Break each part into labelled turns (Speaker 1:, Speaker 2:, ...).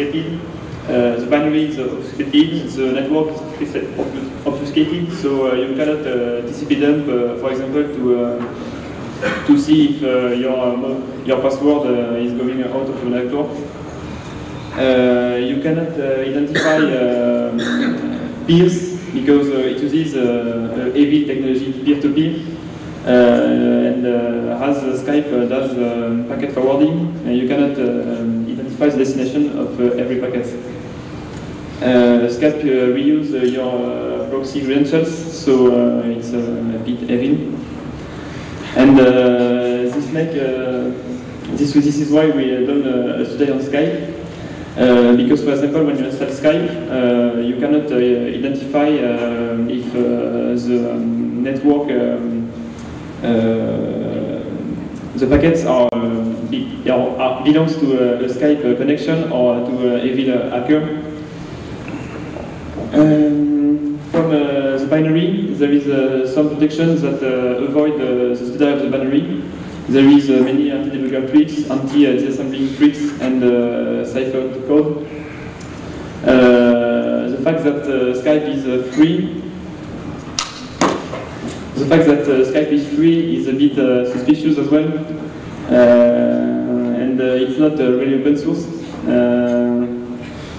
Speaker 1: obfuscated. Uh, the binary is obfuscated, the network is obfuscated, so uh, you cannot uh, TCP dump, uh, for example, to uh, to see if uh, your uh, your password uh, is going out of the network. Uh, you cannot uh, identify peers because uh, it uses uh, uh, AV technology peer-to-peer. Uh, and uh, as uh, Skype uh, does um, packet forwarding, uh, you cannot uh, um, the destination of uh, every packet. Uh, Skype uh, reuse your proxy credentials, so it's a bit heavy. And this make this this is why we done uh, study on Skype. Uh, because, for example, when you install Skype, uh, you cannot uh, identify um, if the um, network, um, the packets are, be, are, are belongs to a, a Skype uh, connection or to a evil hacker. Um, from uh, the binary, there is uh, some protections that uh, avoid uh, the study of the binary. There is uh, many anti-debugger tricks, anti-disassembling tricks, and uh, cipher code. Uh, the fact that uh, Skype is uh, free, the fact that uh, Skype is free is a bit uh, suspicious as well, uh, and uh, it's not uh, really open source. Uh,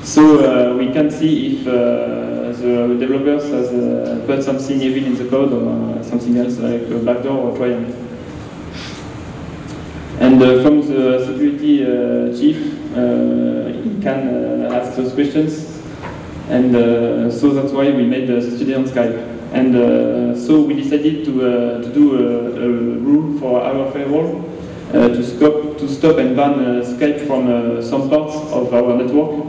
Speaker 1: so uh, we can see if uh, the developers has uh, put something evil in the code or uh, something else like a backdoor or Trojan. And uh, from the security uh, chief, uh, he can uh, ask those questions. And uh, so that's why we made the study on Skype. And uh, so we decided to, uh, to do a, a rule for our firewall uh, to, stop, to stop and ban uh, Skype from uh, some parts of our network.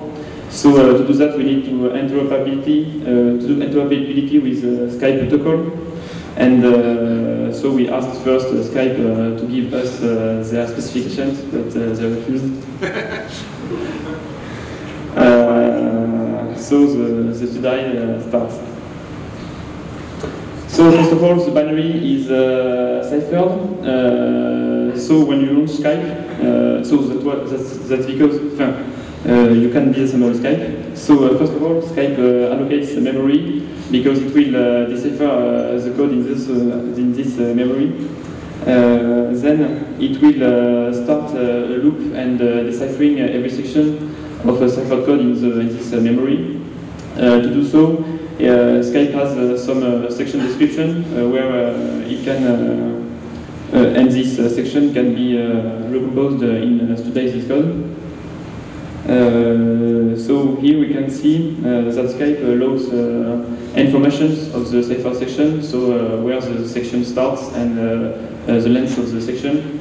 Speaker 1: So uh, to do that, we need to interoperability, uh, to do interoperability with uh, Skype protocol. And uh, so we asked first uh, Skype uh, to give us uh, their specifications, but uh, they refused. Uh, so the, the study uh, starts. So first of all, the binary is uh, ciphered. Uh, so when you launch Skype, uh, so that wa- that's, that's because uh, you can disassemble Skype. So uh, first of all, Skype uh, allocates memory because it will decipher the code in this in this memory. Then it will start a loop and deciphering every section of a cipher code in, the, in this memory. To do so, uh, Skype has some uh, section description uh, where uh, it can, uh, uh, and this uh, section can be recomposed in today's code. So here we can see that Skype uh, informations of the cipher section, so where the section starts and the length of the section.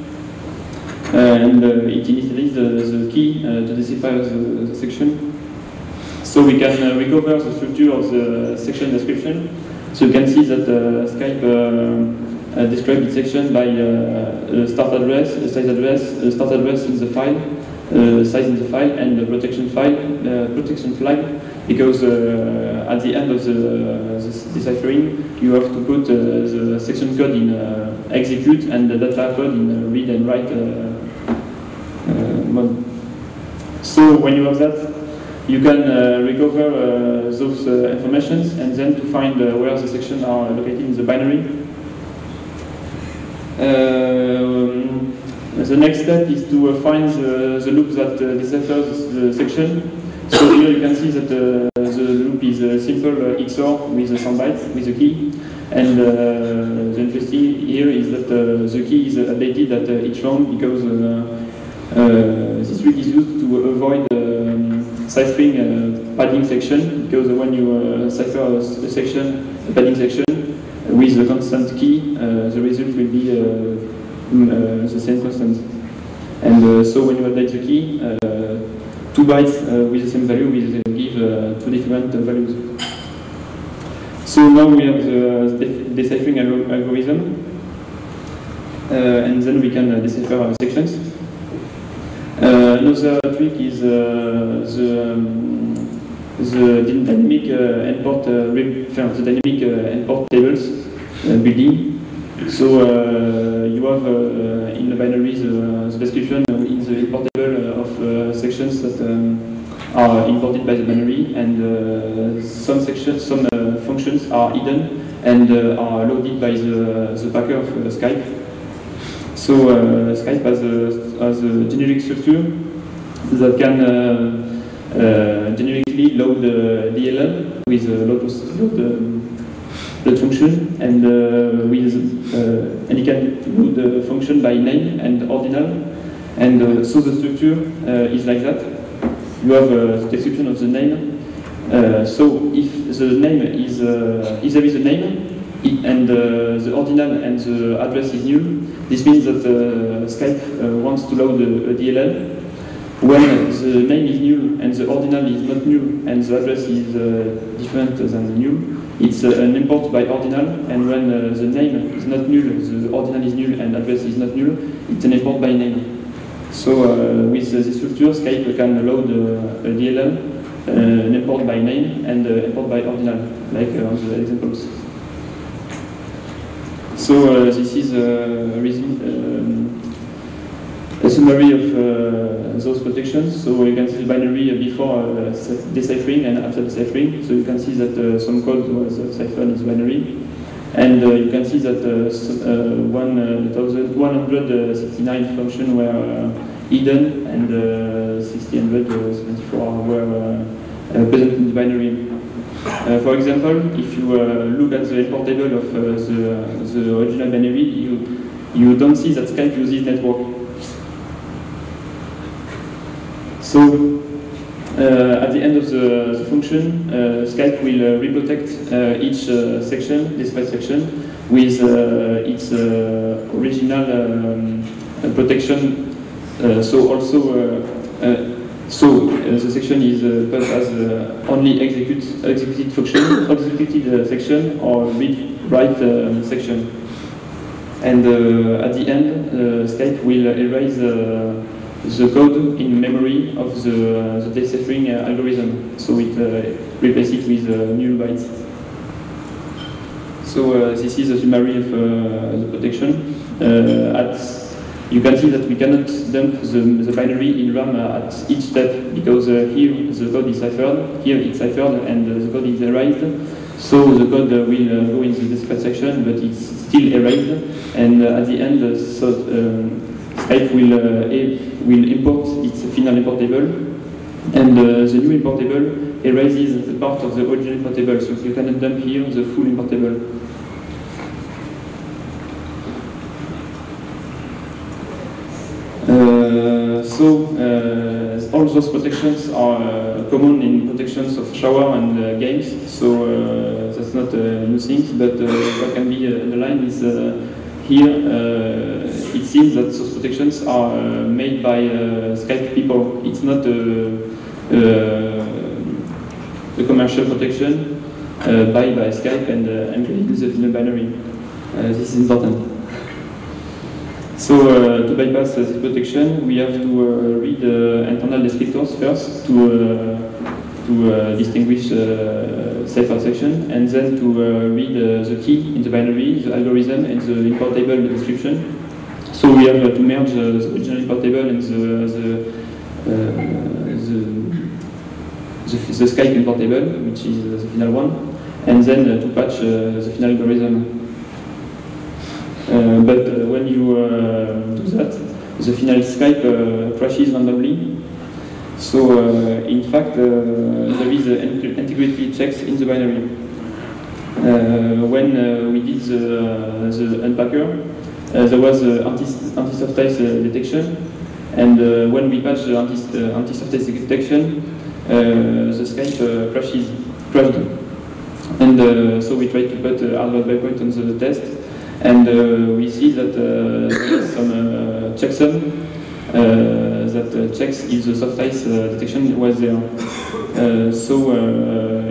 Speaker 1: And it initializes the, the key to decipher the, the section. So we can uh, recover the structure of the section description. So you can see that uh, Skype uh, uh, describes its section by uh, a start address, a size address, a start address in the file, uh, size in the file, and the protection file, uh, protection flag. Because uh, at the end of the, the deciphering, you have to put uh, the section code in uh, execute and the data code in uh, read and write uh, uh, mode. So when you have that, you can uh, recover uh, those uh, informations and then to find where the sections are located in the binary. Um, the next step is to find the, the loop that deciphers the section. So here you can see that the loop is a simple XOR with a some bytes with a key. And uh, the interesting here is that uh, the key is updated at uh, each round because this trick is used to avoid um, ciphering a padding section because when you uh, cipher a, section, a padding section with a constant key, uh, the result will be uh, mm, the same constant. And so when you update the key, two bytes with the same value will give two different values. So now we have the deciphering algorithm, uh, and then we can uh, decipher sections. Uh, another trick is the, um, the dynamic import, the dynamic import tables building. So you have in the binary the, the description in the import table of sections that um, are imported by the binary, and uh, some sections, some uh, functions are hidden and uh, are loaded by the, the packer of Skype. So Skype has a, has a generic structure that can generically load the DLL with a load, load function and uh, with uh, and you can load the function by name and ordinal and uh, so the structure is like that you have a description of the name. Uh, so if the name is, uh, if there is a name, and uh, the ordinal and the address is new, this means that uh, Skype uh, wants to load a, a, DLL. When the name is new and the ordinal is not new and the address is uh, different than the new, it's an import by ordinal, and when the name is not null, the ordinal is null and address is not null, it's an import by name. So uh, with this structure, Skype can load uh, a DLL, uh, import by name, and import by ordinal, like on the examples. So this is a, um, a summary of uh, those protections. So you can see the binary before uh, deciphering and after deciphering. So you can see that uh, some code was ciphered in the binary. And you can see that 1,169 functions were hidden and uh, 1674 were uh, present in the binary. Uh, for example, if you look at the import table of the, the original binary, you, you don't see that Skype uses network. So uh, at the end of the, the function, uh, Skype will uh, reprotect each section, this file section, with its original um, protection uh, so also, uh, uh, so the section is passed as only execute executed function, executed section, or read write section. And at the end, Skype will erase the code in memory of the, the deciphering uh, algorithm. So it uh, replaces it with uh, new bytes. So this is a summary of the protection. at you can see that we cannot dump the, the binary in RAM at each step because uh, here the code is ciphered, here it's ciphered and uh, the code is erased. So the code uh, will go into the secret section, but it's still erased. And at the end, so, um, Skype will, will import its final import table and uh, the new import table erases the part of the original import table, so you cannot dump here the full import table. Uh, so uh, all those protections are uh, common in protections of shareware and games. So that's not a new thing, but what can be underlined is here it seems that those protections are made by Skype people. It's not a, a commercial protection uh, by, by Skype and uh, encoded in the binary. Uh, this is important. So uh, to bypass this protection, we have to uh, read internal descriptors first to uh, to uh, distinguish uh, cipher section, and then to uh, read the key in the binary, the algorithm, and the import table description. So we have to merge the original import table and the the, the, the, the Skype import table, which is the final one, and then to patch the final algorithm. Uh, but uh, when you uh, do that, the final Skype crashes randomly. So uh, in fact, uh, there is integrity checks in the binary. Uh, when we did the, the unpacker, there was anti-SoftICE anti detection, and when we patched the anti-SoftICE detection, the Skype crashes, crashed. And so we tried to put a hardware breakpoint on the test, and we see that some checksum Uh, that checks if the soft ice uh, detection was there. Uh, so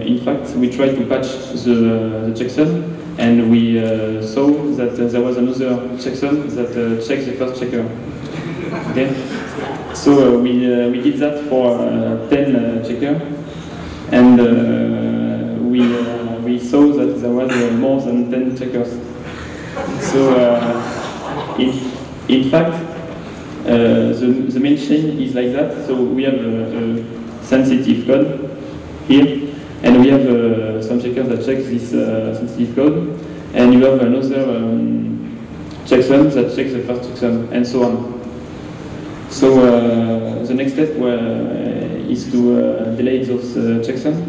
Speaker 1: in fact, we tried to patch the, the checksum and we uh, saw that uh, there was another checksum that uh, checked the first checker. Okay, so we we did that for 10 checker, and we we saw that there was more than 10 checkers. So in in fact, uh, Uh, the, the main chain is like that. So we have a, a sensitive code here, and we have uh, some checkers that check this uh, sensitive code, and you have another um, checksum that checks the first checksum, and so on. So uh, the next step uh, is to uh, delay those checksums.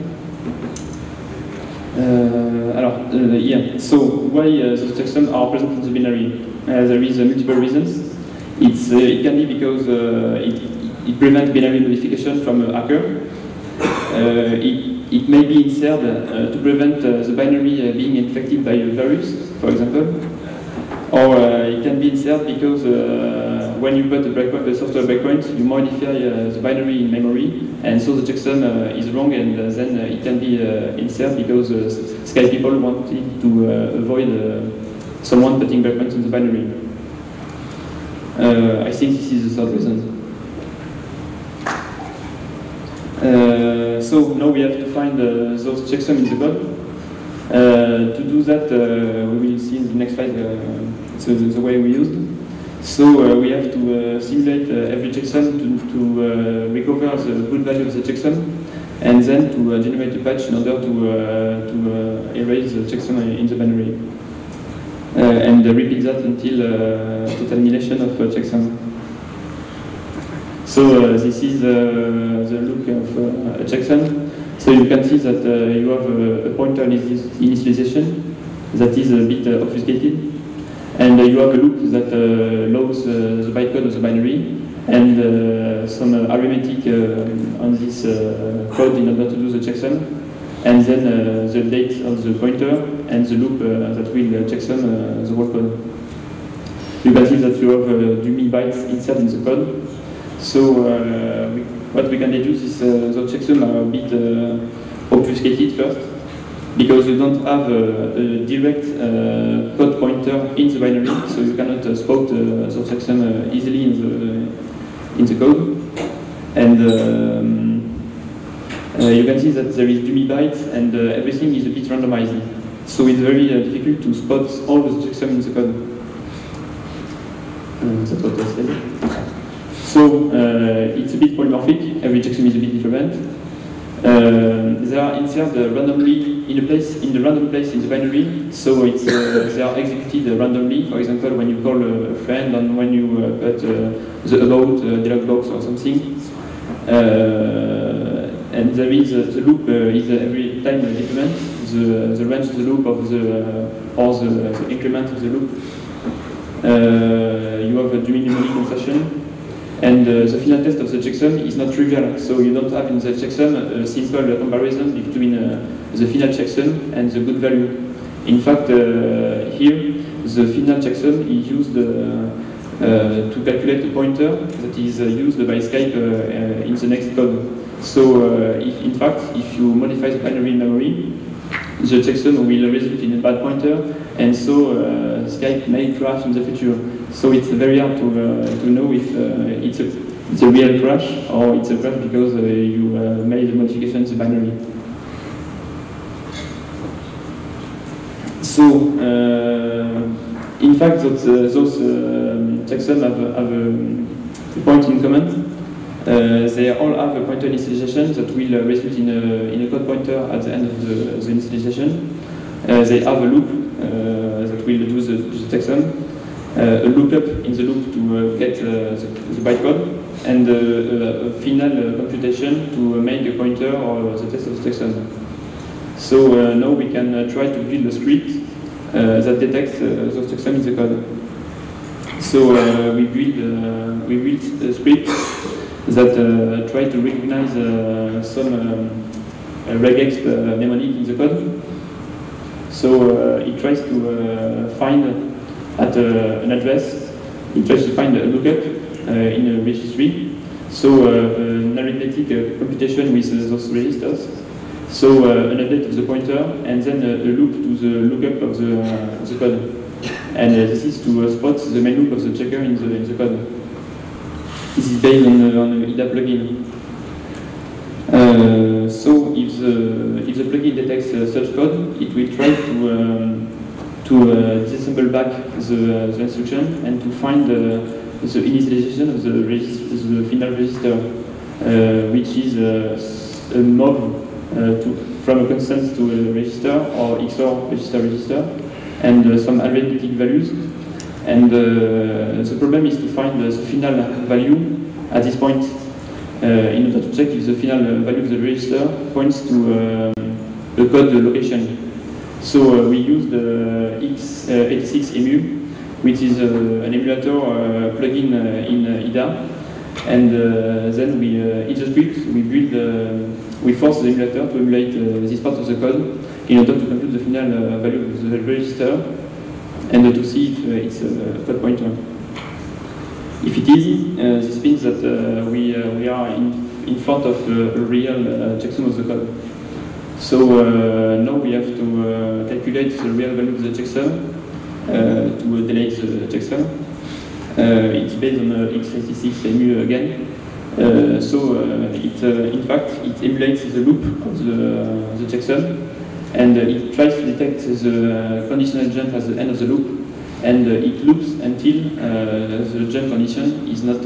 Speaker 1: alors, yeah, so why those checksums are present in the binary? there is multiple reasons. It's, uh, it can be because uh, it, it prevents binary modification from uh, a hacker. it it may be inserted uh, to prevent uh, the binary uh, being infected by a virus, for example. Or it can be inserted because when you put a breakpoint, a software breakpoint, you modify the binary in memory, and so the checksum is wrong, and then it can be inserted because Skype people wanted to avoid someone putting breakpoints in the binary. I think this is the third reason. Uh, so now we have to find uh, those checksums in the code. Uh, to do that, we will see in the next slide so the, the, way we used. So we have to simulate every checksum to, to recover the good value of the checksum and then to uh, generate a patch in order to, uh, to uh, erase the checksum in the binary. Uh, and repeat that until uh, total annihilation of uh, checksum. So uh, this is uh, the look of uh, a checksum. So you can see that you have a, pointer initialization that is a bit obfuscated. And you have a loop that loads the bytecode of the binary and some arithmetic um, on this code in order to do the checksum and then uh, the date of the pointer and the loop uh, that will uh, checksum the whole code. You can see that you have uh, dummy bytes inside in the code so uh, we, what we can deduce is uh, the checksum are a bit uh, obfuscated first, because you don't have a, a direct uh, code pointer in the binary, so you cannot uh, spot uh, the checksum uh, easily in the in the code. And um, you can see that there is dummy bytes, and everything is a bit randomized. So it's very difficult to spot all the checksum in the code. that's what I said. So uh, it's a bit polymorphic, every checksum is a bit different. Uh, they are inserted randomly in a place in the random place in the binary, so it's uh, they are executed randomly. For example, when you call a friend and when you uh, put uh, the about uh, dialog box or something, and there is the loop is every time different. The the range of the loop of the or the, the increment of the loop. you have a mnemonic insertion and uh, the final test of the checksum is not trivial, so you don't have in the checksum a simple comparison between uh, the final checksum and the good value. In fact, uh, here, the final checksum is used to calculate a pointer that is used by Skype in the next code. So, if, in fact, if you modify the binary memory, the checksum will result in a bad pointer, and so uh, Skype may crash in the future. So it's very hard to, uh, to know if uh, it's, a, it's a real crash or it's a crash because uh, you made a modification to binary. So, in fact, those, those checksums have, have a point in common. Uh, they all have a pointer initialization that will uh, result in a, in a code pointer at the end of the, the initialization. Uh, they have a loop that will do the, the checksum. Uh, a lookup in the loop to uh, get uh, the, the bytecode, and a final computation to make the pointer or the test of the checksum. So now we can try to build a script that detects those checksums in the code. So uh, we build uh, we built a script that uh, try to recognize uh, some um, regex uh, mnemonic in the code. So it tries to find at an address, it tries to find a lookup in a registry. So an arithmetic computation with those registers. So uh, an update of the pointer and then a, a loop to the lookup of the, uh, the code. And uh, this is to spot the main loop of the checker in the, in the code. This is based on the, on IDA plugin. Uh, so if the, if the plugin detects uh, such code, it will try to, um, to uh, disassemble back the, the, instruction and to find the initialization of the, the final register, uh, which is uh, a mov uh, Uh, to, from a constant to a register or XOR register register and uh, some arithmetic values and uh, the problem is to find the final value at this point uh, in order to check if the final value of the register points to uh, the code location. So uh, we use the x86emu, which is an emulator plugin in IDA. And then we, in the script, we build, we force the emulator to emulate uh, this part of the code in order to compute the final uh, value of the register and to see if uh, it's a code pointer. If it is, uh, this means that uh, we, uh, we are in, in front of a real checksum of the code. So now we have to calculate the real value of the checksum to delete the checksum. it's based on x86 emu again. Uh, so uh, it, uh, in fact, it emulates the loop of the, the checksum and it tries to detect the conditional jump at the end of the loop, and it loops until the jump condition is not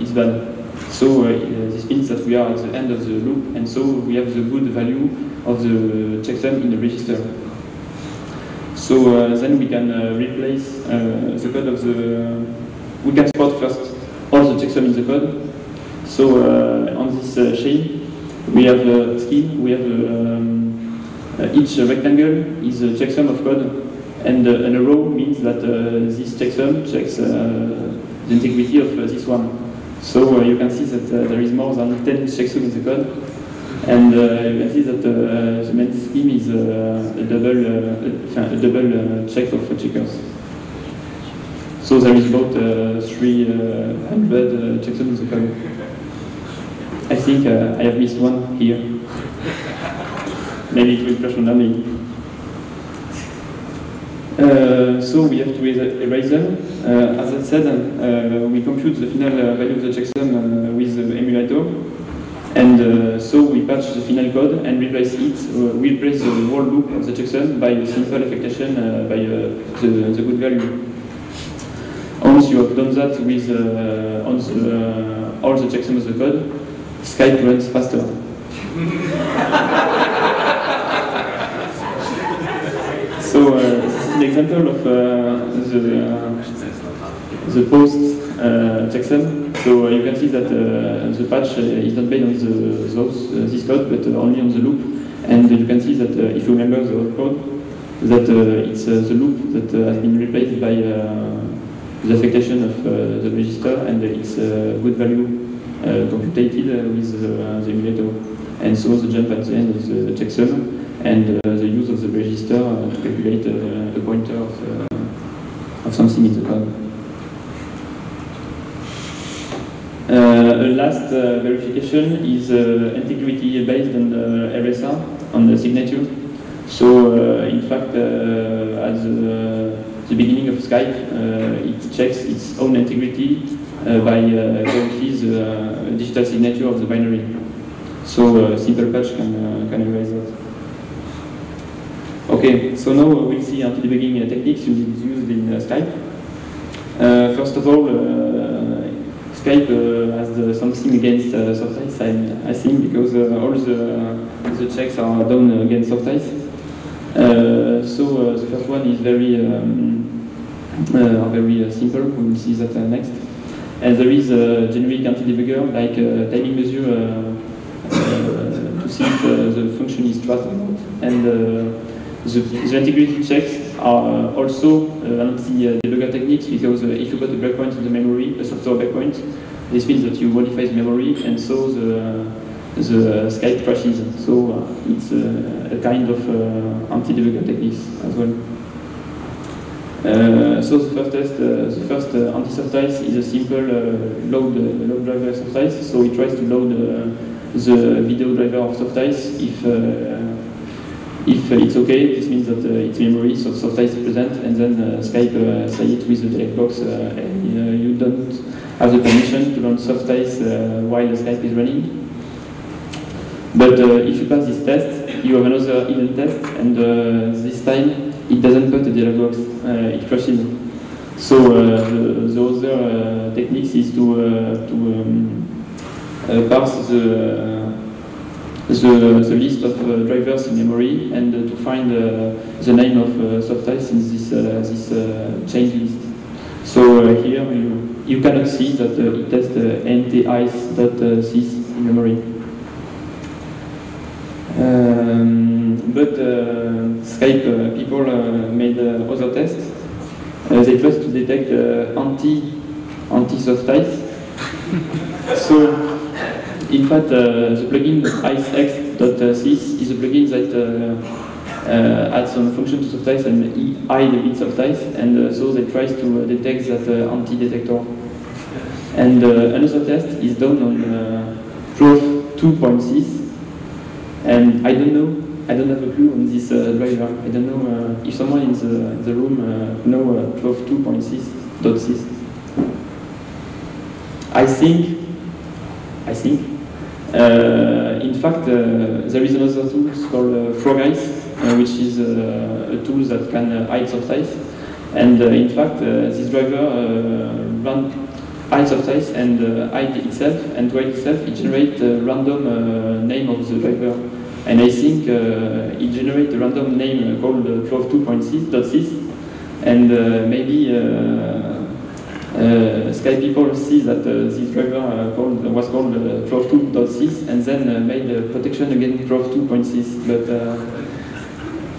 Speaker 1: is bad. So this means that we are at the end of the loop, and so we have the good value of the checksum in the register. So uh, then we can uh, replace uh, the code of the, we can spot first all the checksum in the code. So on this chain, we have a scheme, we have um, uh, each rectangle is a checksum of code, and, uh, and a row means that uh, this checksum checks the integrity of this one. So you can see that there is more than 10 checksums in the code, and uh, you can see that uh, the main scheme is uh, a double, a double check of checkers. So there is about 300 checksums in the code. I think I have missed one here maybe it will crash randomly. Uh, so we have to erase them. Uh, as I said, uh, we compute the final uh, value of the checksum uh, with the emulator. And uh, so we patch the final code and replace it, we replace the whole loop of the checksum by a simple affectation by the, the good value. Once you have done that with on the, all the checksums of the code, Skype runs faster. So uh, this is an example of uh, the, uh, the post uh, checksum. So uh, you can see that uh, the patch is not based on the, those, this code, but only on the loop. And you can see that if you remember the old code, that it's the loop that has been replaced by the affectation of the register, and it's a good value Uh, computed uh, with uh, the emulator. And so the jump at the end of the checksum and uh, the use of the register uh, to calculate uh, a pointer of, of something in the code. a last verification is integrity based on the RSA, on the signature. So in fact, at the, the, beginning of Skype, it checks its own integrity by uh, verifying the digital signature of the binary. So simple patch can, can erase that. Okay, so now we'll see anti-debugging uh, techniques used in uh, Skype. Uh, first of all, Skype has something against uh, soft I, I think, because all the, the checks are done against soft so the first one is very, um, very simple. We will see that next. And there is a generic anti-debugger like timing measure to see if the function is trust or not. And the, the integrity checks are also uh, anti-debugger techniques because uh, if you put a breakpoint in the memory, a software breakpoint, This means that you modify the memory and so the, the Skype crashes. So uh, it's a kind of uh, anti-debugger technique as well. Uh, so the first test, uh, the first uh, anti-softice is a simple load, load driver softice. So it tries to load the video driver of softice if if it's okay, this means that uh, it's memory, so softice is present, and then uh, Skype uh, say it with the direct box, and you don't have the permission to run softice while the Skype is running. But if you pass this test, you have another hidden test, and this time it doesn't put the dialog box, uh, it crashes. So uh, the, the, other uh, techniques is to, to um, parse the the, the list of uh, drivers in memory and uh, to find uh, the name of softice in this, this change list. So here you, you cannot see that it tests ntice.sys in memory. Um, but uh, Skype uh, people uh, made other tests. they tried to detect anti anti softice. so in fact, uh, the plugin icex.sys is a plugin that uh, uh, adds some function to softice and hide a bit softice, and so they try to detect that anti-detector. And another test is done on Prof 2.6, and I don't know I don't have a clue on this uh, driver. I don't know uh, if someone in the, in the room uh, know uh, 12.2.6.6. I think, I think uh, in fact, uh, there is another tool called uh, FrogsICE, which is a tool that can hide softice. And in fact, this driver run hides softice and hide itself, and to hide itself, it generates a random name of the driver. And I think uh, it generates a random name called uh, 12.2.6.sys, and maybe uh, Sky people see that uh, this driver uh, called, was called uh, Prof2.6 and then made a protection against Prof2.6. But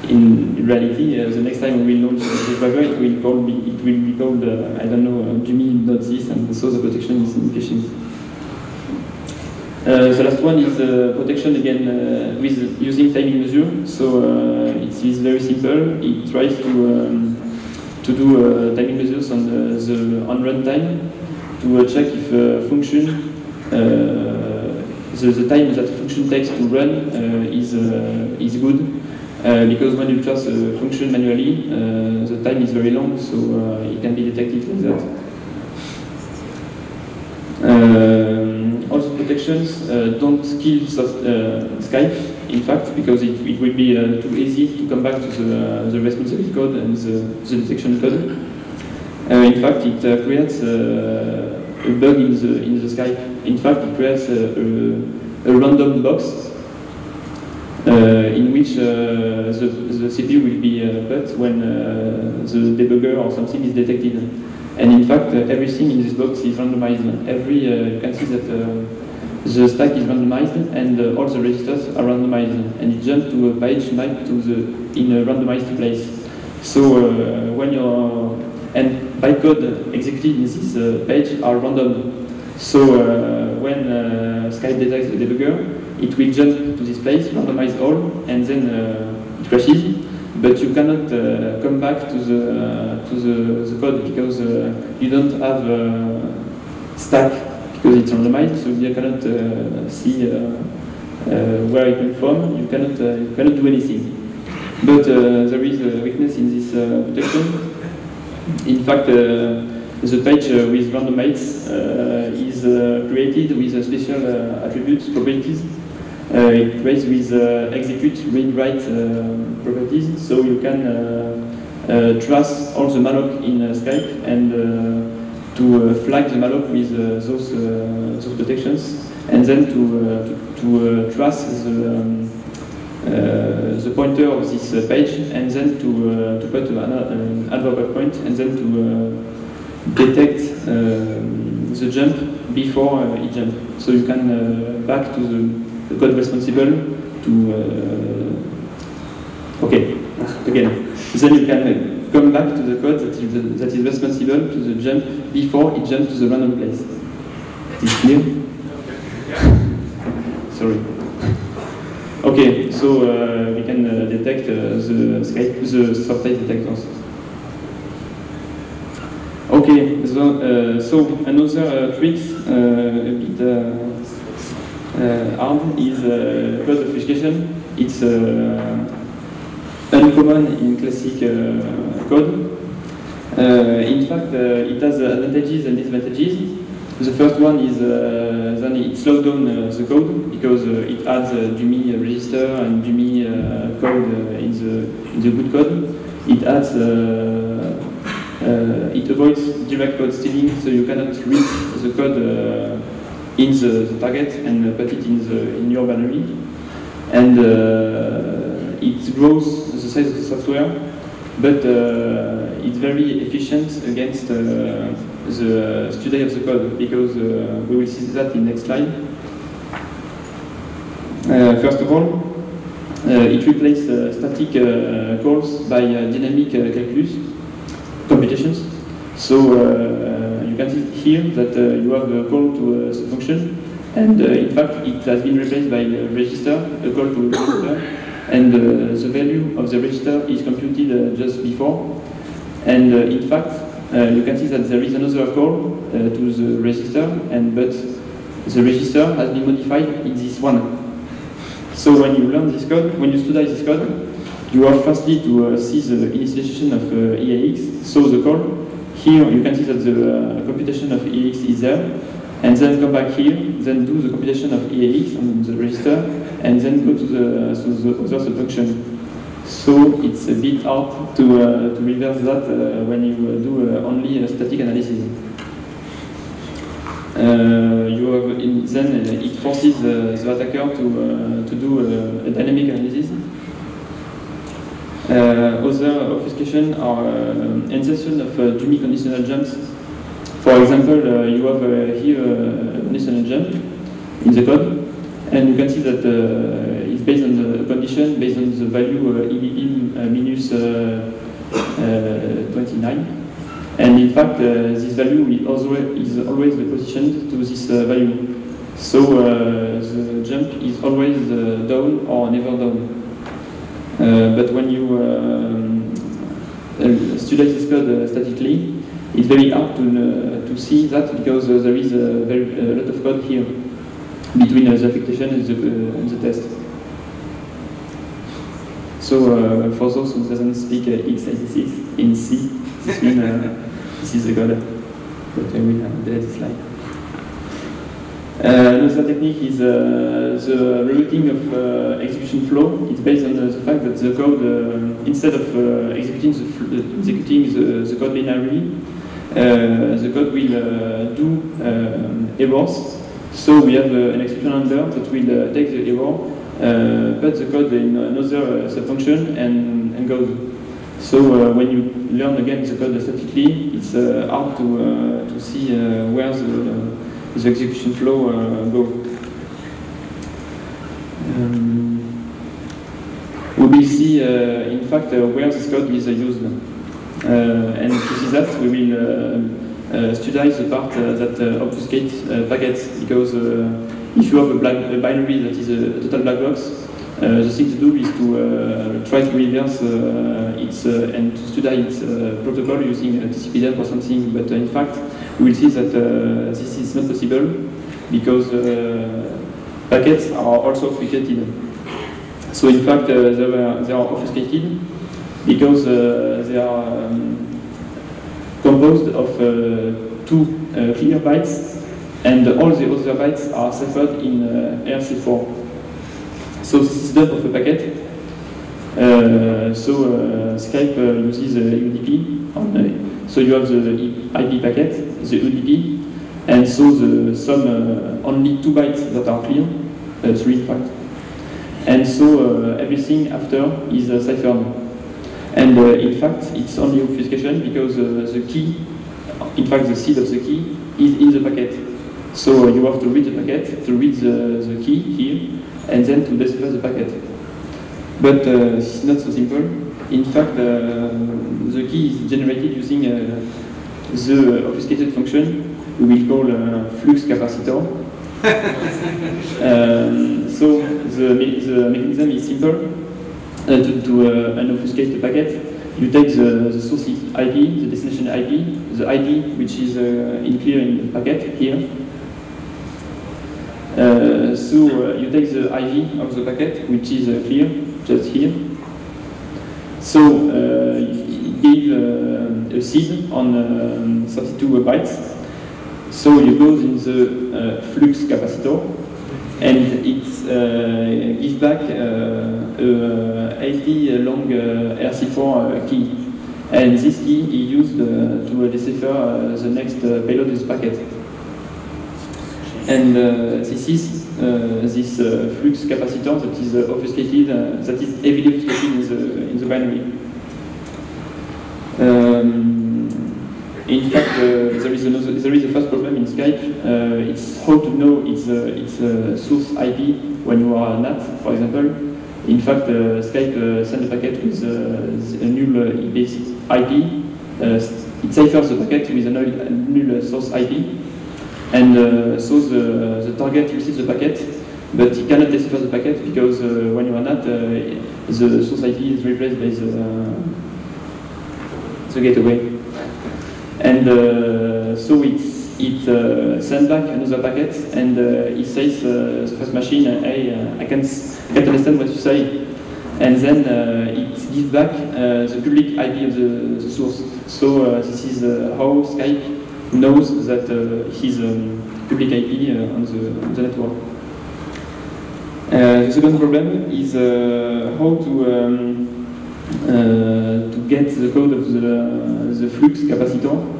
Speaker 1: in reality, the next time we launch this driver, it will, call be, it will be called, I don't know, Jimmy.sys, and so the protection is inefficient. Uh, the last one is uh, protection again uh, with using timing measure. So it is very simple. It tries to um, to do uh, timing measures on the, the on runtime to uh, check if a function uh, the, the time that a function takes to run is is good because when you trust a function manually the time is very long so it can be detected like that. Um, protections don't kill Skype in fact, because it, it will be uh, too easy to come back to the, uh, the responsibility code and the, the detection code. Uh, in fact, it uh, creates uh, a bug in the, in the Skype. In fact, it creates a, a, a random box in which the, the CPU will be put when the debugger or something is detected. And in fact, everything in this box is randomized. Every, you can see that the stack is randomized and uh, all the registers are randomized and it jumps to a page mapped to the in a randomized place. So uh, when you're and bytecode executed in this uh, page are random. So uh, when uh, Skype detects the debugger, it will jump to this place, randomize all, and then uh, it crashes. But you cannot come back to the to the, the code because you don't have stack because it's randomized, so you cannot uh, see uh, uh, where it came from. You cannot you cannot do anything. But there is a weakness in this protection. In fact, the page with randomites is created with a special attributes properties. Uh, it creates with uh, execute read write uh, properties, so you can trace all the malloc in Skype and to uh, flag the malloc with uh, those, uh, those protections, and then to, uh, to, to uh, trace the, um, uh, the pointer of this page, and then to, to put an hardware breakpoint, and then to detect um, the jump before it jump. So you can back to the, the, code responsible to okay again. Then you can come back to the code that is, that is responsible to the jump before it jumps to the random place. Is clear? Sorry. Okay, so uh, we can uh, detect uh, the the subtype detectors. Okay, so, uh, so another uh, trick, uh, a bit hard, is code obfuscation. It's uncommon in classic uh, code. Uh, in fact, uh, it has advantages and disadvantages. The first one is uh, then it slows down uh, the code because uh, it adds uh, dummy register and dummy code in the in the good code. It adds it avoids direct code stealing, so you cannot read the code in the, the target and put it in the in your binary. And it grows size of the software, but uh, it's very efficient against uh, the study of the code because uh, we will see that in next slide. Uh, first of all, uh, it replaces uh, static uh, calls by uh, dynamic uh, calculus computations. So uh, you can see here that uh, you have a call to a function, and uh, in fact it has been replaced by a register, a call to a register, and uh, the value of the register is computed uh, just before. And uh, in fact, you can see that there is another call to the register, and but the register has been modified in this one. So when you learn this code, when you study this code, you have firstly to uh, see the initialization of uh, EAX, so the call. Here you can see that the uh, computation of EAX is there, and then come back here, then do the computation of EAX on the register, and then go to the, to the other function. So it's a bit hard to, uh, to reverse that uh, when you uh, do uh, only a static analysis. Uh, you have in, then it forces the attacker to, to do a, dynamic analysis. Other obfuscation are insertion of uh, dummy conditional jumps. For example, uh, you have uh, here a conditional jump in the code, and you can see that uh, it's based on the condition, based on the value uh, uh, minus uh, uh, 29. And in fact, uh, this value is always, is always positioned to this uh, value. So uh, the jump is always uh, down or never down. Uh, but when you um, uh, study this code uh, statically, it's very hard to, uh, to see that because uh, there is a, very, a lot of code here between uh, the affectation and the, uh, and the test. So uh, for those who doesn't speak uh, x86 in C, this means uh, this is the code. But I will uh, delete the slide. Uh, another technique is uh, the rerouting of uh, execution flow. It's based on uh, the fact that the code, uh, instead of uh, executing the, uh, executing the, the code linearly, uh, the code will uh, do um, errors. So we have uh, an exception handler that will uh, take the error, uh, put the code in another uh, subfunction and, and goes. So uh, when you learn again the code statically, it's uh, hard to, uh, to see uh, where the, the execution flow uh, go. Um, we will see, uh, in fact, uh, where this code is uh, used. Uh, and to see that, we will uh, uh, study the part uh, that obfuscates packets, because if you have a, black, a binary that is a, total black box, uh, the thing to do is to uh, try to reverse its and to study its protocol using a TCP/IP or something. But in fact, we will see that this is not possible because packets are also obfuscated. So in fact, uh, they, were, they are obfuscated because uh, they are um, composed of uh, two uh, clear bytes and all the other bytes are ciphered in uh, RC4. So this is dump of a packet. Uh, so uh, Skype uh, uses UDP. On, so you have the IP packet, the UDP, and so the some only two bytes that are clear, three in fact. And so everything after is ciphered. And uh, in fact, it's only obfuscation because uh, the key, in fact, the seed of the key is in the packet. So you have to read the packet, to read the, the key here, and then to decipher the packet. But uh, it's not so simple. In fact, uh, the key is generated using uh, the obfuscated function we will call uh, flux capacitor. um, so the, the mechanism is simple. Uh, to, to uh, unobfuscate the packet, you take the, the source IP, the destination IP, the ID which is uh, in clear in the packet here. Uh, so uh, you take the IV of the packet which is uh, clear just here. So you give uh, a seed on um, 32 bytes. So you go in the flux capacitor and it uh, gives back uh, a uh, 80 long uh, RC4 uh, key. And this key is used uh, to decipher the next payload with packet. And this is this flux capacitor that is obfuscated, that is heavily obfuscated in the, in the binary. In fact, uh, there is another, there is a first problem in Skype. Uh, it's how to know its uh, its source IP when you are NAT, for example. In fact, Skype sends a packet with a null IP. it ciphers the packet with a null, source IP, and so the, the target receives the packet, but he cannot decipher the packet because uh, when you are NAT, uh, the source IP is replaced by the, uh, the gateway. And uh, so it's, it uh, sends back another packet and uh, it says uh, the first machine, hey, I, can't, can't understand what you say. And then it gives back the public IP of the, the source. So this is how Skype knows that his um, public IP on, the, on the network. Uh, the second problem is uh, how to um, uh, to get the code of the, the flux capacitor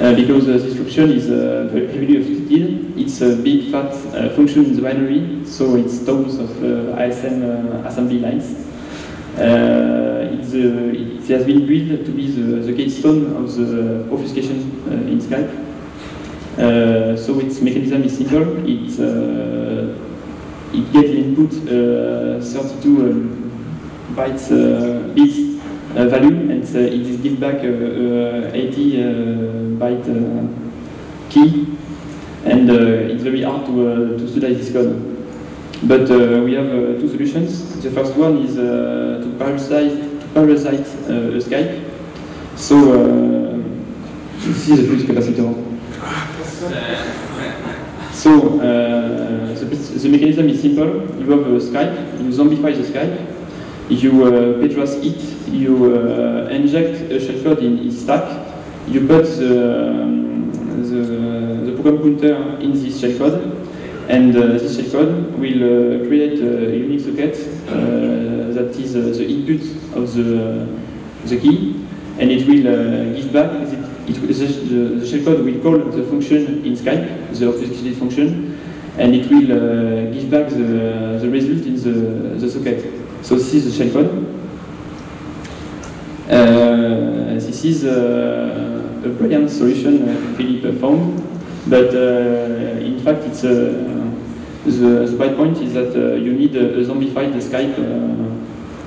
Speaker 1: uh, because uh, this function is uh, very heavily obfuscated. It's a big fat uh, function in the binary, so it's tons of uh, ASM uh, assembly lines. it has been built to be the, the keystone of the obfuscation in Skype. so its mechanism is simple. It, it gets input 32 um, bytes bits uh, value and uh, it gives back a, 80 uh, byte key and it's very hard to, to study this code. But we have two solutions. The first one is to parasite, to parasite a Skype. So is a flux capacitor. So uh, the, the, mechanism is simple. You have a Skype, you zombify the Skype, you uh, ptrace it, you uh, inject a shellcode in its stack, you put the, the, the, program counter in this shellcode, and uh, this shellcode will uh, create a unique socket uh, that is uh, the input of the, the key, and it will give back, it, it, the, the shellcode will call the function in Skype, the obfuscated function, and it will give back the, the result in the, the socket. So this is the shellcode. Uh, this is uh, a brilliant solution uh, Philippe found, but uh, in fact it's uh, the, the bad point is that uh, you need a, a zombified Skype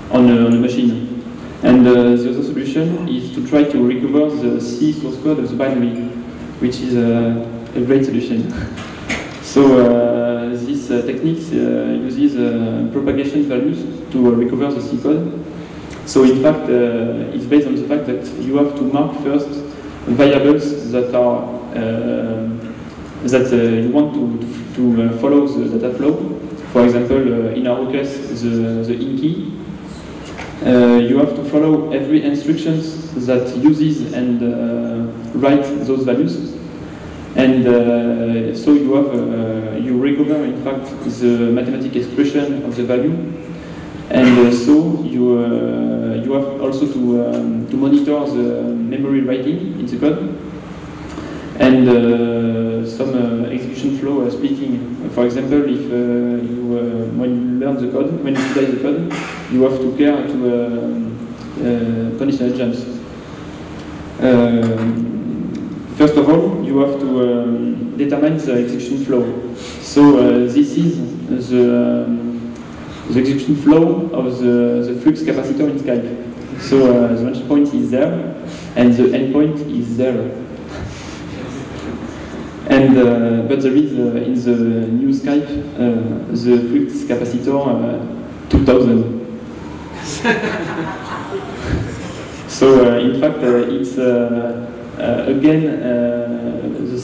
Speaker 1: on a, on, a, machine. And the other solution is to try to recover the C source code of the binary, which is a great solution. so this uh, technique uh, uses uh, propagation values to recover the C code. So in fact, it's based on the fact that you have to mark first variables that are that you want to, to, follow the data flow. For example, in our case, the, the in key. Uh, you have to follow every instructions that uses and uh, write those values. And uh, so you have, uh, you recover in fact the mathematical expression of the value. And uh, so you, uh, you have also to, um, to monitor the memory writing in the code. And uh, some uh, execution flow speaking. For example, if you, when you learn the code, when you study the code, you have to care to punish conditional jumps. First of all, you have to um, determine the execution flow. So uh, this is the, um, the execution flow of the, the flux capacitor in Skype. So uh, the launch point is there, and the endpoint is there. And uh, but there is uh, in the new Skype uh, the flux capacitor uh, 2000. so in fact it's again uh, the,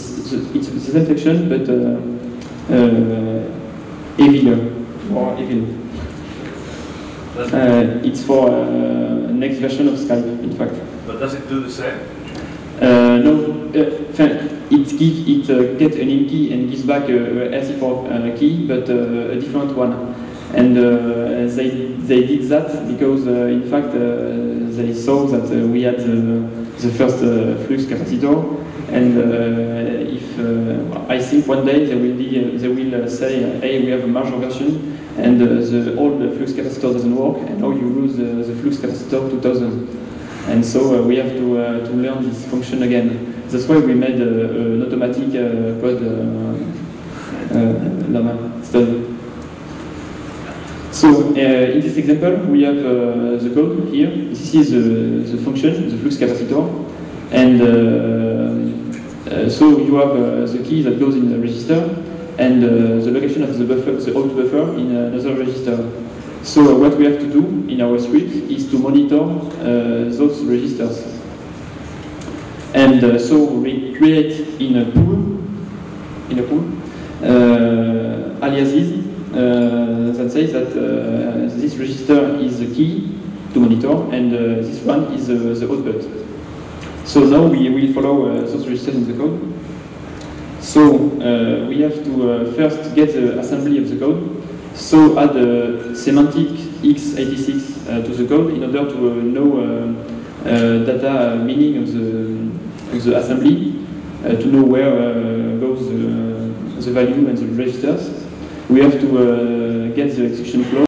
Speaker 1: it's the same section but uh, uh, heavier, more heavy. Uh, it's for uh, next version of Skype, in fact.
Speaker 2: But does it do the same?
Speaker 1: Uh, no, uh, it give it uh, get an in key and gives back a, a RC4 uh, key, but uh, a different one. And uh, they they did that because uh, in fact uh, they saw that uh, we had the, first uh, flux capacitor, and uh, if uh, I think one day they will be they will say, hey, we have a major version, and the old flux capacitor doesn't work, and now you lose the flux capacitor 2000. And so we have to, to learn this function again. That's why we made an automatic code uh, uh, study. So uh, in this example, we have uh, the code here. This is the, the function, the flux capacitor. And uh, uh, so you have uh, the key that goes in the register and uh, the location of the buffer, the out buffer in another register. So uh, what we have to do in our script is to monitor uh, those registers. And uh, so we create in a pool, in a pool, uh, aliases uh, that says that uh, this register is the key to monitor and uh, this one is uh, the output. So now we will follow uh, those registers in the code. So uh, we have to uh, first get the assembly of the code. So add a semantic x86 uh, to the code in order to uh, know uh, uh, data meaning of the, of the assembly, uh, to know where uh, goes the, the value and the registers. We have to uh, get the execution flow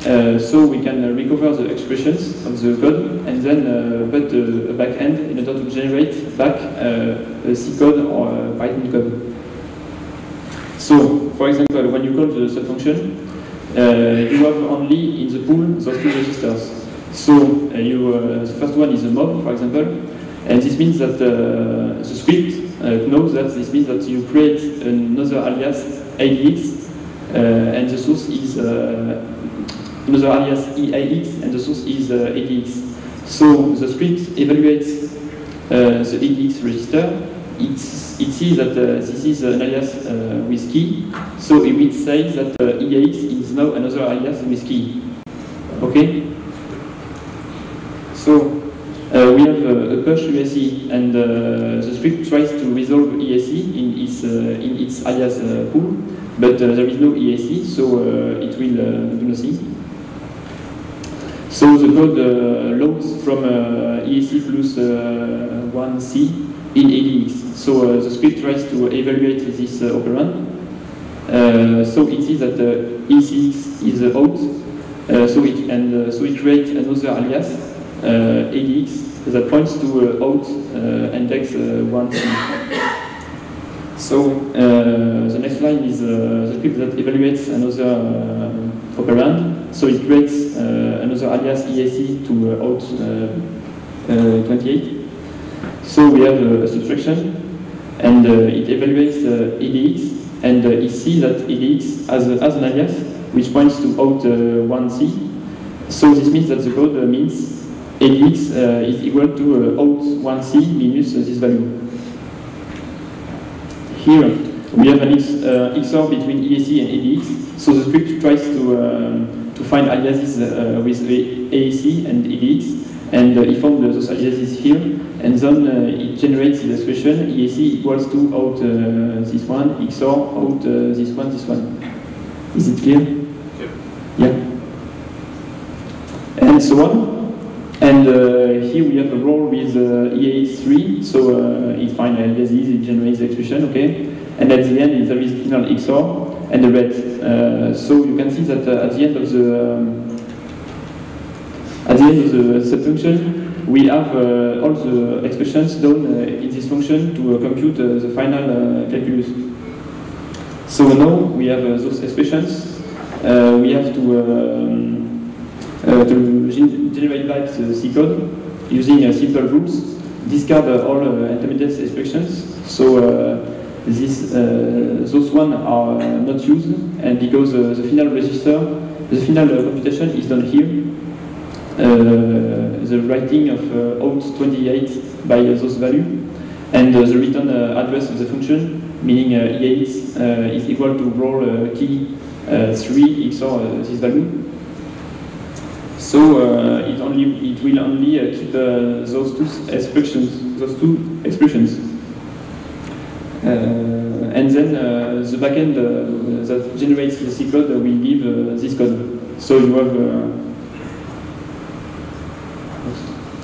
Speaker 1: uh, so we can uh, recover the expressions of the code and then uh, put a, backend in order to generate back uh, a C code or a Python code. So, for example, when you call the subfunction, uh, you have only in the pool those two registers. So, you, the first one is a mov, for example, and this means that the script knows that this means that you create another alias uh, and the source is uh, another alias EAX, and the source is uh, EDX. So the script evaluates uh, the EDX register. It's, it sees that uh, this is an alias uh, with key, so it will say that uh, EAX is now another alias with key. Okay? So uh, we have uh, a push ESI, and uh, the script tries to resolve ESI in its, uh, in its alias uh, pool, but uh, there is no ESI, so uh, it will uh, do nothing. So the code uh, loads from uh, ECX plus uh, 1C in EDX. So uh, the script tries to evaluate this operand. So it sees that uh, ECX is out, so it and so it creates another alias EDX that points to out index uh, 1C. So uh, the next line is uh, the script that evaluates another uh, operand. So it creates uh, another alias EAC to uh, out uh, uh, 28. So we have a, subtraction, and uh, it evaluates uh, EDX, and uh, it sees that EDX has, has an alias which points to out uh, 1C. So this means that the code uh, means EDX uh, is equal to uh, out 1C minus uh, this value. Here we have an X, uh, XOR between EAC and EDX. So the script tries to, um, to find aliases uh, with AAC and EDX, and uh, it found those aliases here, and then uh, it generates the expression EAC equals to out uh, this one, XOR out uh, this one, this one. Is it clear? Yeah. And so on. And uh, here we have a roll with uh, EAX3, so uh, it finds aliases, it generates expression, okay? And at the end, there is final XOR and the ret. Uh, so you can see that uh, at the end of the um, at the end of the subfunction, we have uh, all the expressions done uh, in this function to uh, compute uh, the final uh, calculus. So now we have uh, those expressions. Uh, we have to um, uh, Uh, to generate back the C code using uh, simple rules, discard uh, all uh, intermediate expressions. So uh, this, uh, those one are uh, not used, and because the final register, the final computation is done here, the writing of out 28 by those value, and the return address of the function, meaning uh, is equal to roll key 3 XOR this value. So uh, it only it will only uh, keep uh, those two expressions, those two expressions, uh, and then uh, the backend uh, that generates the C code will give this code. So you have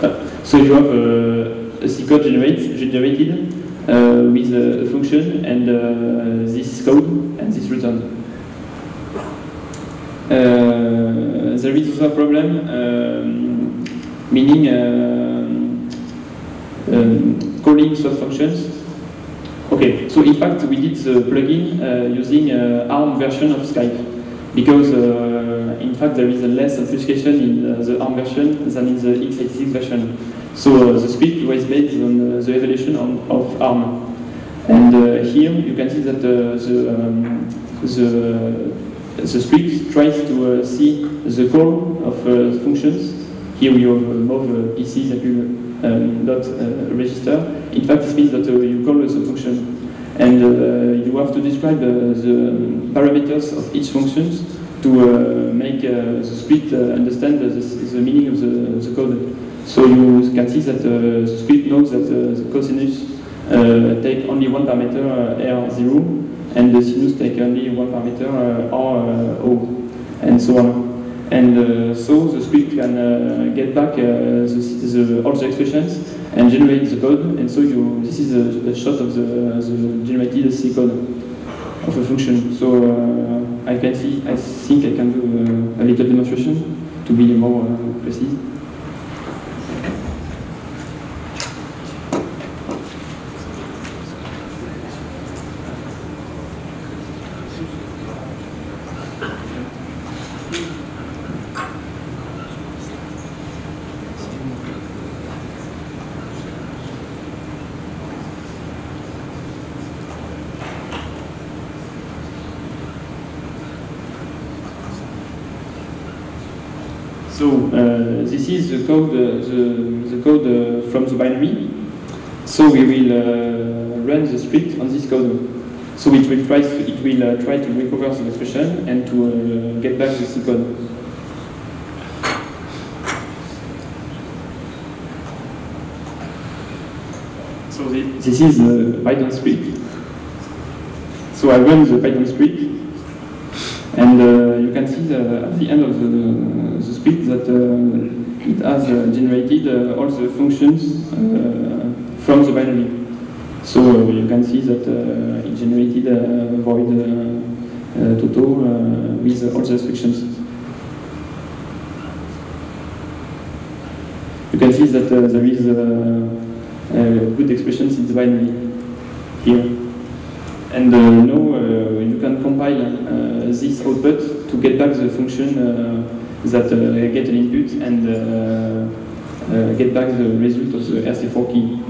Speaker 1: ah, so you have a C code generate, generated with a function and this code and this return. Uh, there is also a problem, um, meaning um, um, calling sub functions. Okay, so in fact we did the plugin uh, using uh, ARM version of Skype because uh, in fact there is a less obfuscation in uh, the ARM version than in the x86 version. So uh, the script was based on the evolution on, of ARM. And here you can see that the, um, the Uh, the script tries to uh, see the call of uh, functions. Here we have a MOV uh, uh PC that will um, not uh, register. In fact, this means that you call the function and you have to describe the parameters of each function to make the script understand the, the, meaning of the, the, code. So you can see that the script knows that the cosinus take only one parameter, R0, and the sinus take only one parameter uh, or uh, O, and so on. And uh, so the script can get back the, the, all the expressions and generate the code. And so you, this is a, a shot of the, the generated C code of a function. So I can see, I think I can do a, little demonstration to be more precise. So uh, this is the code, uh, the, the code uh, from the binary. So we will run the script on this code. So it will try to, it will try to recover the expression and to get back the C code. So this is the Python script. So I run the Python script and uh, you can see the, at the end of the, the script that uh, it has uh, generated uh, all the functions uh, from the binary. So uh, you can see that it generated a void total with all the instructions. You can see that there is good expressions in the binary here. And uh, now uh, you can compile uh, this output to get back the function that get an input and get back the result of the RC4 key.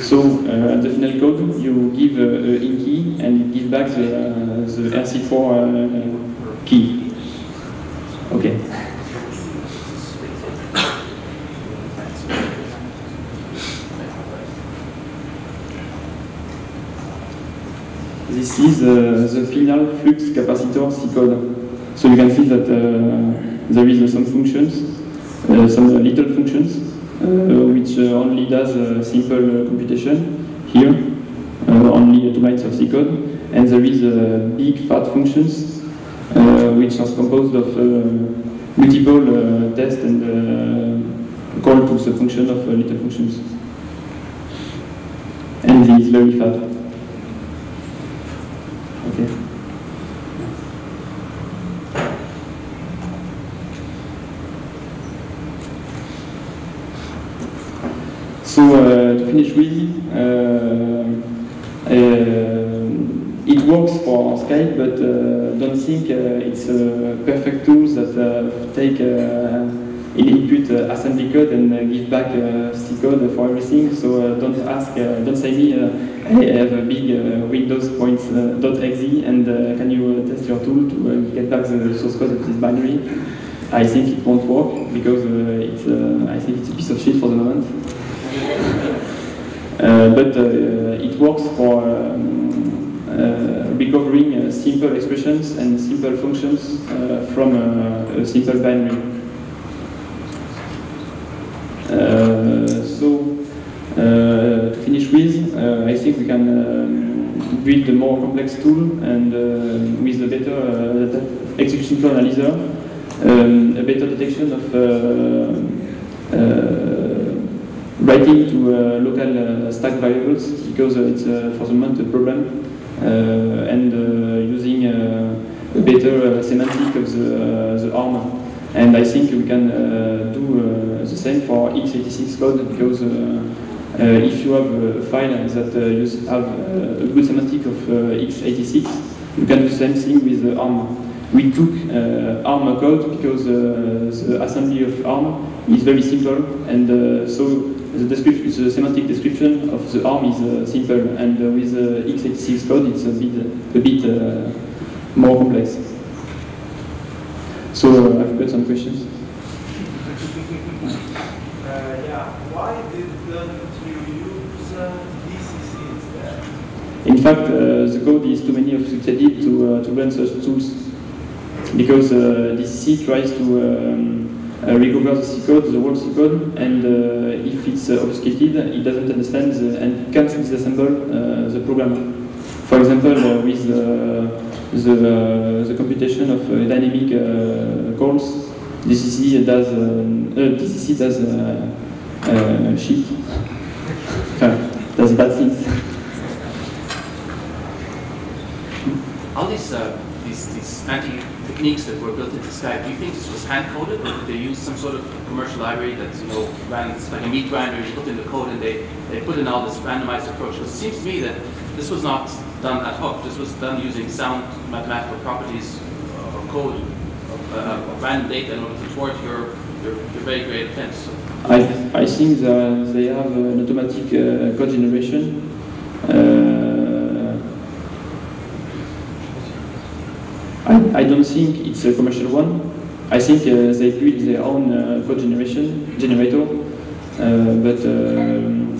Speaker 1: So uh, at the final code, you give uh, a in key and it gives back the, uh, the RC4 key. Okay. This is uh, the final flux capacitor C code. So you can see that uh, there is some functions, uh, some little functions uh, Uh, which uh, only does uh, simple uh, computation here, uh, only 2 bytes of C code, and there is a big fat functions which are composed of multiple tests and call to the function of little functions. And this is very fat. Okay. So with, uh, uh, it works for Skype, but uh, don't think uh, it's a perfect tool that uh, take uh, input assembly code and give back C code for everything. So don't ask, don't say me, uh, I have a big Windows points .exe and can you test your tool to get back the source code of this binary? I think it won't work because uh, it's, uh, I think it's a piece of shit for the moment. Uh, but uh, it works for um, uh, recovering simple expressions and simple functions from a simple binary. So, to finish with, I think we can um, build a more complex tool and uh, with a better uh, execution flow analyzer, um, a better detection of uh, writing to uh, local uh, stack variables because uh, it's for the moment a problem and using a better semantic of the, the ARM. And I think we can do the same for x86 code because if you have a file that you have a good semantic of uh, x86, you can do the same thing with ARM. We took uh, ARM code because uh, the assembly of ARM is very simple and uh, so the, description, the semantic description of the ARM is uh, simple and uh, with uh, x86 code it's a bit, a bit uh, more complex. So uh, I've got some questions.
Speaker 2: Uh, yeah, why didn't you use DCC instead?
Speaker 1: In fact, uh, the code is too many of succeeded to, uh, to run such tools because uh, DCC tries to um, recover the C code, the whole C code, and uh, if it's uh, obfuscated, it doesn't understand the, and can't disassemble uh, the program. For example, uh, with uh, the, uh, the computation of uh, dynamic uh, calls, DCC does uh, DCC does uh, uh, shit, uh, does bad things.
Speaker 3: All these, uh, these, these techniques that were built into Skype, do you think this was hand coded or did they use some sort of commercial library that, you know, ran, like a meat grinder, you put in the code and they, they put in all this randomized approach? Because it seems to me that this was not done ad hoc, this was done using sound mathematical properties of code, of, uh, of random data in order to thwart your, your, your very great attempts. So,
Speaker 1: I, I think that they have an automatic uh, code generation. Uh, I, I don't think it's a commercial one. I think uh, they build their own uh, code generation generator, uh, but um,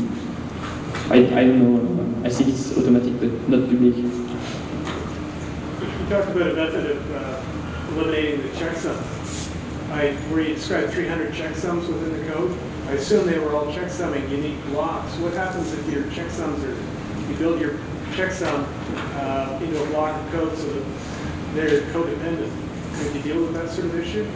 Speaker 1: I, I don't know. I think it's automatic, but not public.
Speaker 4: You talked about a method of uh, eliminating the checksum. I, where you described 300 checksums within the code. I assume they were all checksumming unique blocks. What happens if your checksums are, you build your checksum uh, into a block of code so that they're codependent? Could you deal with that sort of issue?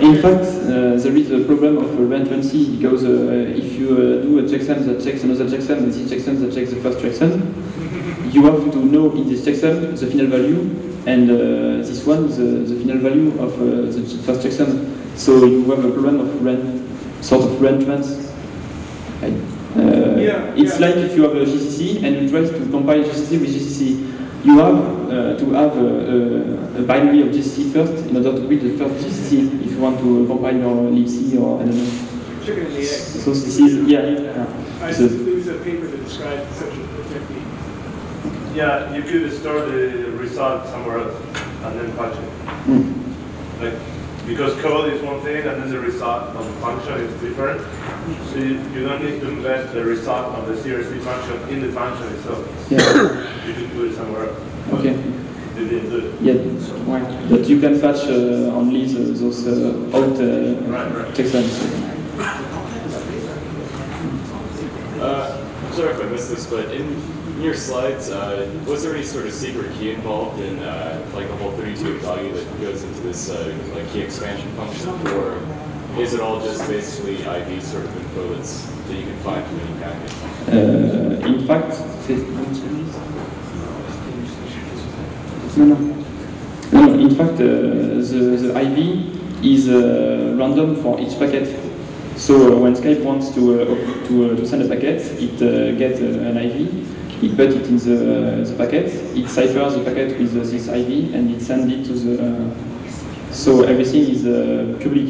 Speaker 1: In fact, uh, there is a problem of reentrancy because uh, if you uh, do a checksum that checks another checksum and this checksum that checks the first checksum, you have to know in this checksum the final value and uh, this one is the, the final value of uh, the first checksum. So you have a problem of rent, sort of. Right?
Speaker 4: Yeah,
Speaker 1: it's
Speaker 4: yeah.
Speaker 1: like if you have a GCC and you try to compile GCC with GCC. You have uh, to have a, a, a binary of GCC first in order to build the first GCC if you want to compile your libc or I don't know.
Speaker 4: Chicken and the egg.
Speaker 1: So this is, yeah. yeah.
Speaker 4: I,
Speaker 1: So-
Speaker 4: there was a paper that described such a technique.
Speaker 5: Yeah, you could store the result somewhere else and then patch it.
Speaker 1: Mm.
Speaker 5: Like, because code is one thing and then the result of the function is different. So you, you don't need to embed the result of the CRC function in the function itself.
Speaker 1: Yeah.
Speaker 5: You could put it somewhere else.
Speaker 1: Okay.
Speaker 5: You didn't do it.
Speaker 1: Yeah. Right. But you can patch uh, only the, those uh, out uh,
Speaker 5: Right, right.
Speaker 1: checksums.
Speaker 6: Uh, sorry if I missed this, but in your slides, uh, was there any sort of secret key involved in uh, like the whole 32 value that goes into this uh, like key expansion function, or is it all just basically ID sort of info that's, that you can find from any package?
Speaker 1: Uh, in fact, no, no. No, in fact, uh, the, the IV is uh, random for each packet. So when Skype wants to, to, to send a packet, it gets an IV, it put it in the, the packet, it ciphers the packet with uh, this IV, and it sends it to the. Uh, so everything is uh, public.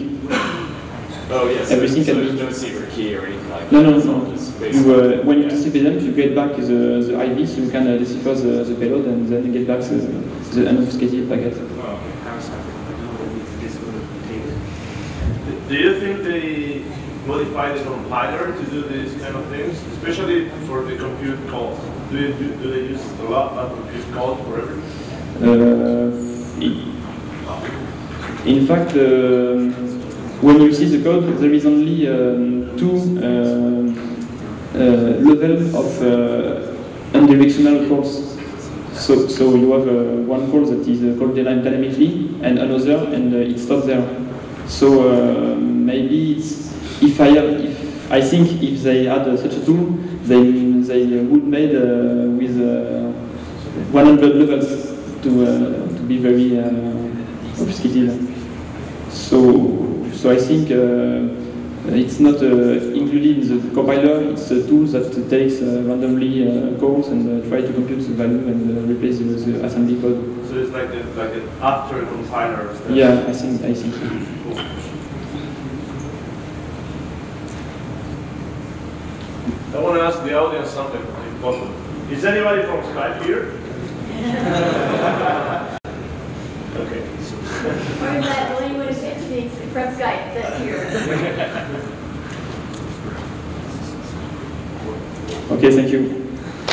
Speaker 6: Oh, yes.
Speaker 1: Everything
Speaker 6: so
Speaker 1: can
Speaker 6: there's
Speaker 1: be-
Speaker 6: no secret key or anything like
Speaker 1: No,
Speaker 6: that.
Speaker 1: no,
Speaker 6: It's all
Speaker 1: no. You, uh, when you
Speaker 6: yeah.
Speaker 1: TCP them, you get back the, the IV, so you can uh, decipher the, the payload and then get back the, the unobfuscated packet.
Speaker 5: Do you think they modify the compiler to do these kind of things, especially for the compute calls? Do, you, do, do they use a lot of compute calls for everything?
Speaker 1: Uh, in- fact, um, when you see the code, there is only um, two um, uh, levels of uh, unidirectional calls. So, so you have uh, one call that is uh, called dynamically, and another, and uh, it stops there. So uh, maybe it's, if I have, if I think if they had uh, such a tool, they they would made uh, with uh, 100 levels to uh, to be very uh, obfuscated. So so I think uh, it's not uh, included in the compiler. It's a tool that takes uh, randomly uh, calls and uh, try to compute the value and uh, replace the, the assembly code.
Speaker 5: So it's like a, like an after compiler. step.
Speaker 1: Yeah, I think I think.
Speaker 5: Cool. I want to ask the audience something, if possible. Is anybody from Skype here? okay.
Speaker 7: Or is that only when from Skype that's here?
Speaker 1: Okay, thank you.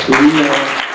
Speaker 1: We, uh,